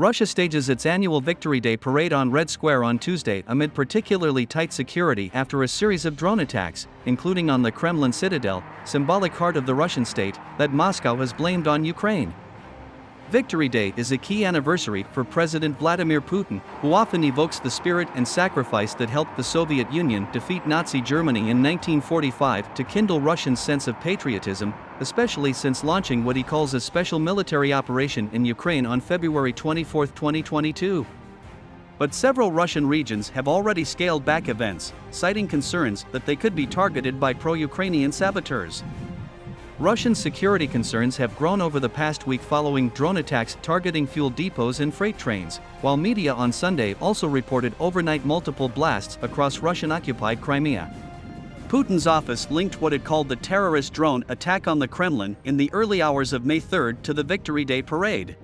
Russia stages its annual Victory Day parade on Red Square on Tuesday amid particularly tight security after a series of drone attacks, including on the Kremlin citadel, symbolic heart of the Russian state, that Moscow has blamed on Ukraine. Victory Day is a key anniversary for President Vladimir Putin, who often evokes the spirit and sacrifice that helped the Soviet Union defeat Nazi Germany in 1945 to kindle Russians' sense of patriotism, especially since launching what he calls a special military operation in Ukraine on February 24, 2022. But several Russian regions have already scaled back events, citing concerns that they could be targeted by pro-Ukrainian saboteurs. Russian security concerns have grown over the past week following drone attacks targeting fuel depots and freight trains, while media on Sunday also reported overnight multiple blasts across Russian-occupied Crimea. Putin's office linked what it called the terrorist drone attack on the Kremlin in the early hours of May 3 to the Victory Day parade.